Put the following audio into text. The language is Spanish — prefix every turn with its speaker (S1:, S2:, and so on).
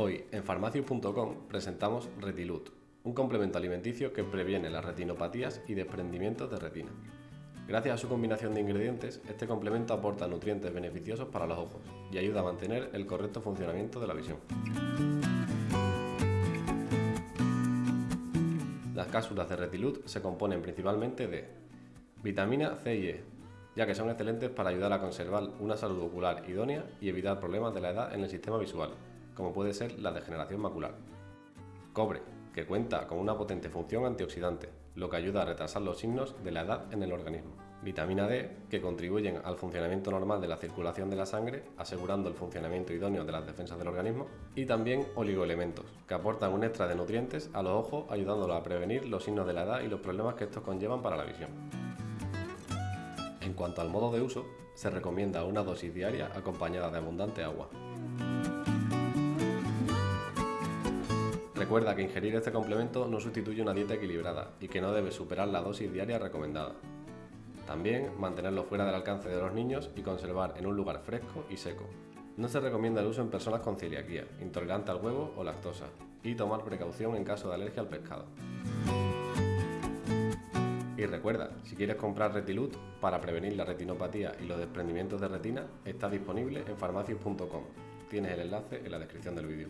S1: Hoy en farmacius.com presentamos Retilut, un complemento alimenticio que previene las retinopatías y desprendimientos de retina. Gracias a su combinación de ingredientes, este complemento aporta nutrientes beneficiosos para los ojos y ayuda a mantener el correcto funcionamiento de la visión. Las cápsulas de Retilut se componen principalmente de vitamina C y E, ya que son excelentes para ayudar a conservar una salud ocular idónea y evitar problemas de la edad en el sistema visual, como puede ser la degeneración macular. Cobre, que cuenta con una potente función antioxidante, lo que ayuda a retrasar los signos de la edad en el organismo. Vitamina D, que contribuyen al funcionamiento normal de la circulación de la sangre, asegurando el funcionamiento idóneo de las defensas del organismo. Y también oligoelementos, que aportan un extra de nutrientes a los ojos, ayudándolos a prevenir los signos de la edad y los problemas que estos conllevan para la visión. En cuanto al modo de uso, se recomienda una dosis diaria acompañada de abundante agua. Recuerda que ingerir este complemento no sustituye una dieta equilibrada y que no debe superar la dosis diaria recomendada. También mantenerlo fuera del alcance de los niños y conservar en un lugar fresco y seco. No se recomienda el uso en personas con celiaquía, intolerante al huevo o lactosa, y tomar precaución en caso de alergia al pescado. Y recuerda, si quieres comprar Retilut para prevenir la retinopatía y los desprendimientos de retina, está disponible en farmacias.com. Tienes el enlace en la descripción del vídeo.